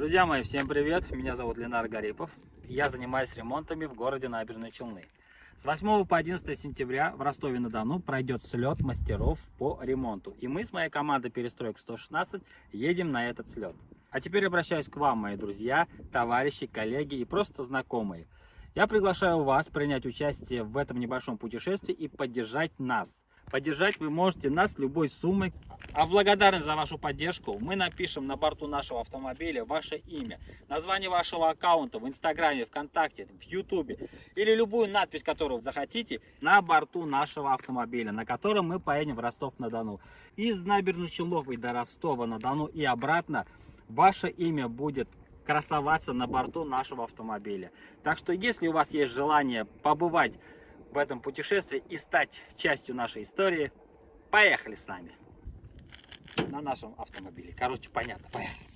Друзья мои, всем привет! Меня зовут Ленар Гарипов. Я занимаюсь ремонтами в городе Набережные Челны. С 8 по 11 сентября в Ростове-на-Дону пройдет слет мастеров по ремонту. И мы с моей командой Перестроек 116 едем на этот слет. А теперь обращаюсь к вам, мои друзья, товарищи, коллеги и просто знакомые. Я приглашаю вас принять участие в этом небольшом путешествии и поддержать нас. Поддержать вы можете нас любой суммой. А в благодарность за вашу поддержку мы напишем на борту нашего автомобиля ваше имя, название вашего аккаунта в Инстаграме, ВКонтакте, в Ютубе или любую надпись, которую захотите на борту нашего автомобиля, на котором мы поедем в Ростов-на-Дону. Из набережных Челнов до Ростова-на-Дону и обратно ваше имя будет красоваться на борту нашего автомобиля. Так что если у вас есть желание побывать в этом путешествии и стать частью нашей истории, поехали с нами на нашем автомобиле. Короче, понятно, поехали.